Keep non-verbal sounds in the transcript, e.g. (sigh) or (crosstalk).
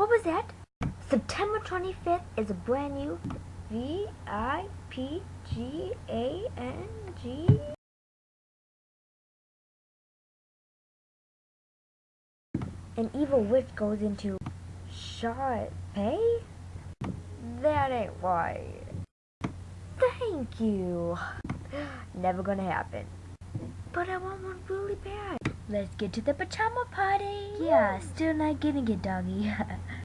What was that? September 25th is a brand new V I P G A N G. An evil witch goes into Sharpay? That ain't right. Thank you. (gasps) Never gonna happen. But I want one really bad. Let's get to the pajama party. Yeah, still not getting it, doggy. (laughs)